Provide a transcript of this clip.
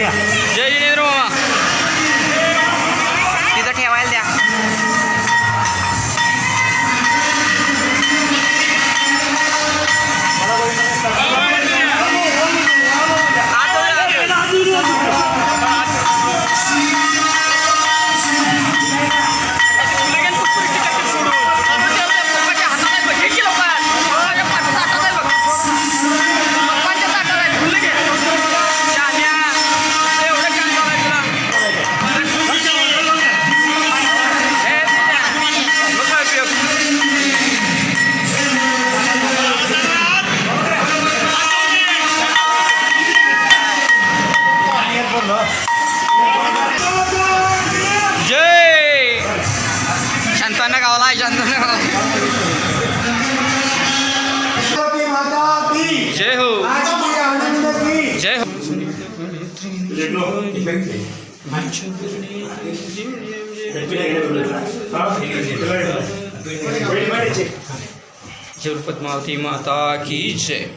Jai Jai Roma. जय। संतान हो माता की जय।